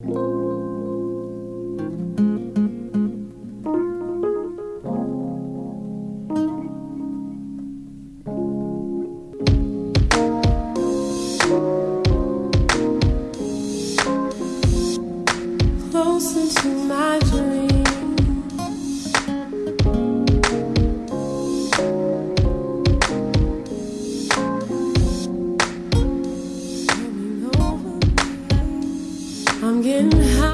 Close into my. I'm getting high.